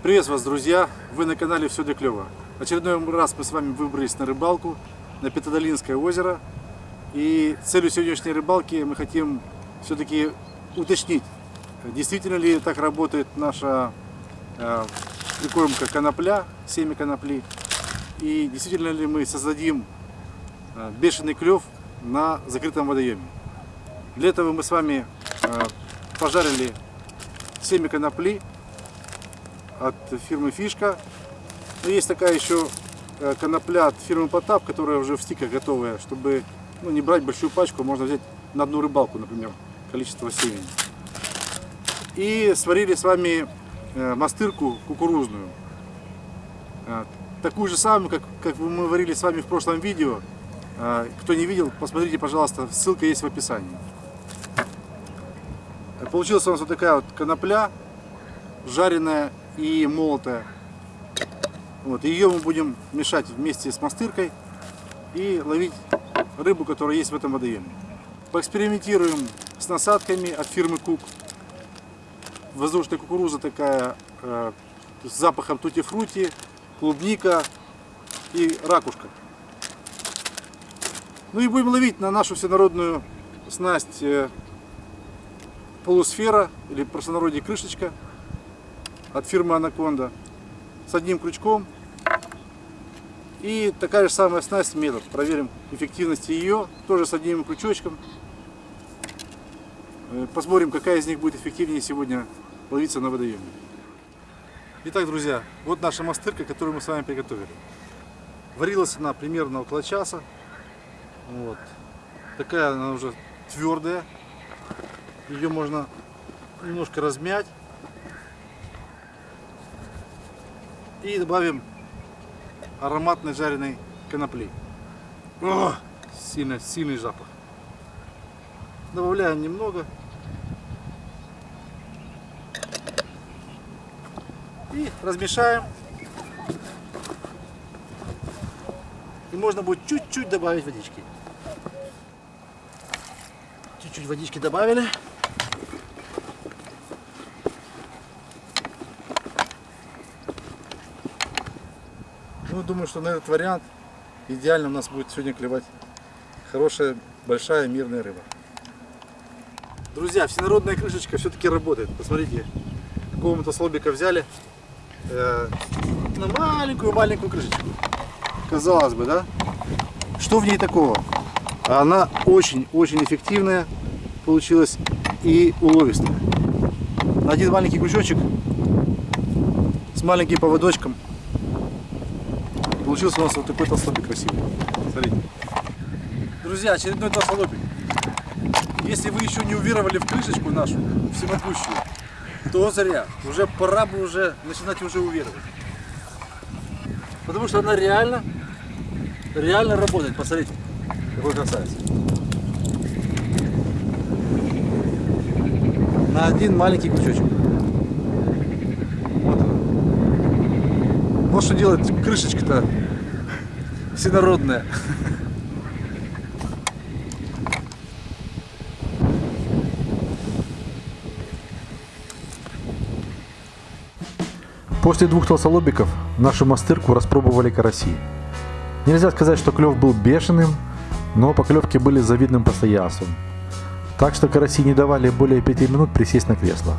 Приветствую вас, друзья! Вы на канале Все для клёва. Очередной раз мы с вами выбрались на рыбалку на Петодолинское озеро. И целью сегодняшней рыбалки мы хотим все-таки уточнить, действительно ли так работает наша э, прикормка конопля, семя конопли. И действительно ли мы создадим э, бешеный клев на закрытом водоеме. Для этого мы с вами э, пожарили семя конопли от фирмы Фишка. Но есть такая еще э, конопля от фирмы Потап, которая уже в стиках готовая, чтобы ну, не брать большую пачку, можно взять на одну рыбалку, например, количество семени. И сварили с вами э, мастырку кукурузную. Такую же самую, как, как мы варили с вами в прошлом видео. Кто не видел, посмотрите, пожалуйста, ссылка есть в описании. Получилась у нас вот такая вот конопля, жареная и молотая. Вот, ее мы будем мешать вместе с мастыркой и ловить рыбу, которая есть в этом водоеме. Поэкспериментируем с насадками от фирмы Кук. Воздушная кукуруза такая э, с запахом тути-фрути, клубника и ракушка. Ну и будем ловить на нашу всенародную снасть э, полусфера или простонародье крышечка от фирмы Анаконда с одним крючком и такая же самая снасть метод. Проверим эффективность ее, тоже с одним крючочком. Э, посмотрим, какая из них будет эффективнее сегодня ловиться на водоеме. Итак, друзья, вот наша мастырка, которую мы с вами приготовили. Варилась она примерно около часа. Вот. Такая она уже твердая, ее можно немножко размять. И добавим ароматной жареной конопли. О, сильный, сильный запах. Добавляем немного. И размешаем. И можно будет чуть-чуть добавить водички. Чуть-чуть водички добавили. Ну, думаю, что на этот вариант идеально у нас будет сегодня клевать хорошая, большая, мирная рыба. Друзья, всенародная крышечка все-таки работает. Посмотрите, какого-то слобика взяли э, на маленькую-маленькую крышечку. Казалось бы, да? Что в ней такого? Она очень-очень эффективная получилась и уловистая. Один маленький крючочек с маленьким поводочком Получился у нас вот такой толстолобик красивый. Смотрите. Друзья, очередной толстолобик. Если вы еще не уверовали в крышечку нашу, всемогущую, то зря. Уже пора бы уже начинать уже уверовать. Потому что она реально, реально работает. Посмотрите, какой красавец. На один маленький крючочек. Вот что делать крышечка-то всенародная. После двух толстолобиков нашу мастырку распробовали караси. Нельзя сказать, что клев был бешеным, но поклевки были завидным постоянством. Так что караси не давали более 5 минут присесть на кресло.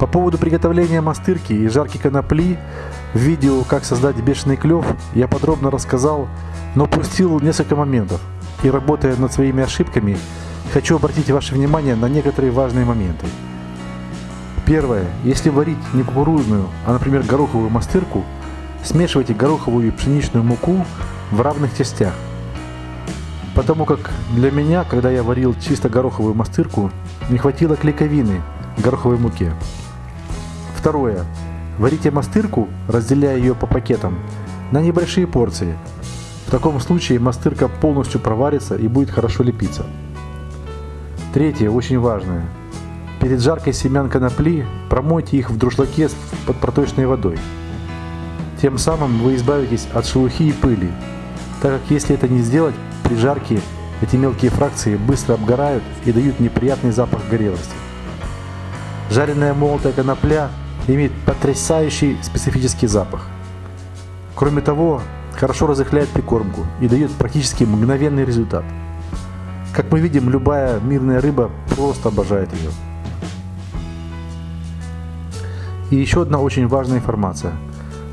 По поводу приготовления мастырки и жарки конопли в видео «Как создать бешеный клев» я подробно рассказал, но упустил несколько моментов. И работая над своими ошибками, хочу обратить ваше внимание на некоторые важные моменты. Первое. Если варить не кукурузную, а, например, гороховую мастырку, смешивайте гороховую и пшеничную муку в равных частях. Потому как для меня, когда я варил чисто гороховую мастырку, не хватило клейковины гороховой муке. Второе. Варите мастырку, разделяя ее по пакетам, на небольшие порции. В таком случае мастырка полностью проварится и будет хорошо лепиться. Третье, очень важное. Перед жаркой семян конопли промойте их в друшлаке под проточной водой. Тем самым вы избавитесь от шелухи и пыли, так как если это не сделать, при жарке эти мелкие фракции быстро обгорают и дают неприятный запах горелости. Жареная молотая конопля имеет потрясающий специфический запах. Кроме того, хорошо разыхляет прикормку и дает практически мгновенный результат. Как мы видим, любая мирная рыба просто обожает ее. И еще одна очень важная информация.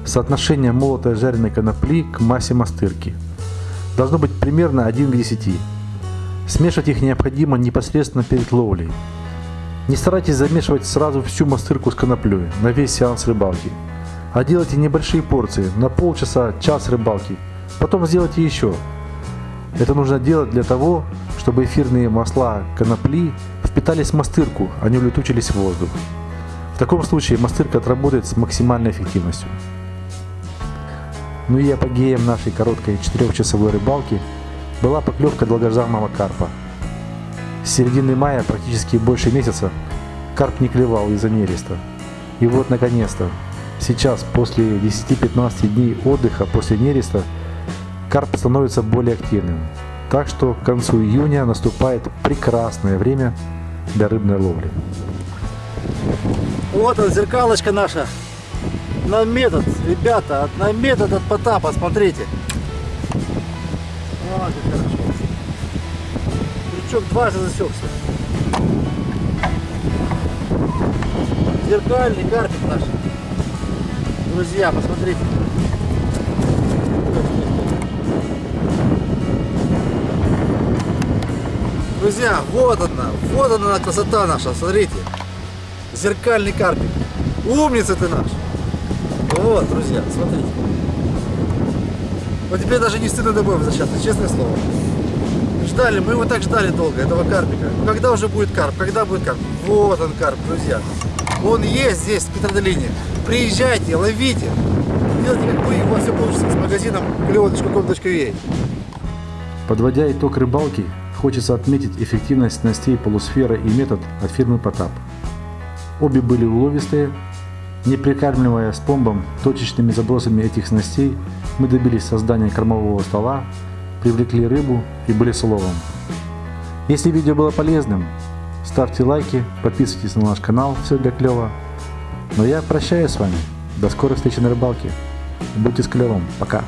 Соотношение молотой жареной конопли к массе мастырки должно быть примерно 1 к 10. Смешивать их необходимо непосредственно перед ловлей. Не старайтесь замешивать сразу всю мастырку с коноплей на весь сеанс рыбалки, а делайте небольшие порции на полчаса, час рыбалки. Потом сделайте еще. Это нужно делать для того, чтобы эфирные масла конопли впитались в мастырку, а не улетучились в воздух. В таком случае мастырка отработает с максимальной эффективностью. Ну и апогеем нашей короткой 4-часовой рыбалки была поклевка долгожданного карпа. С середины мая практически больше месяца карп не клевал из-за нереста. И вот наконец-то, сейчас после 10-15 дней отдыха после нереста, карп становится более активным. Так что к концу июня наступает прекрасное время для рыбной ловли. Вот он, зеркалочка наша. На метод, ребята, на метод от Потапа, смотрите. Хорошо. Крючок дважды засекся. Зеркальный карпик наш. Друзья, посмотрите. Друзья, вот она, вот она красота наша, смотрите. Зеркальный карпик. Умница ты наш. Вот, друзья, смотрите. Вот теперь даже не стыдно домой возвращаться, честное слово. Ждали, мы его так ждали долго, этого карпика. Когда уже будет карп? Когда будет карп? Вот он карп, друзья. Он есть здесь, в Петродолине. Приезжайте, ловите. Делайте как вы, у вас все получится с магазином клево.com.ua. Подводя итог рыбалки, хочется отметить эффективность снастей полусфера и метод от фирмы Потап. Обе были уловистые, не прикармливая с помбом точечными забросами этих снастей, мы добились создания кормового стола, привлекли рыбу и были с. Если видео было полезным, ставьте лайки, подписывайтесь на наш канал, все для клёва. Но я прощаюсь с вами. До скорой встречи на рыбалке. Будьте с клевом. Пока.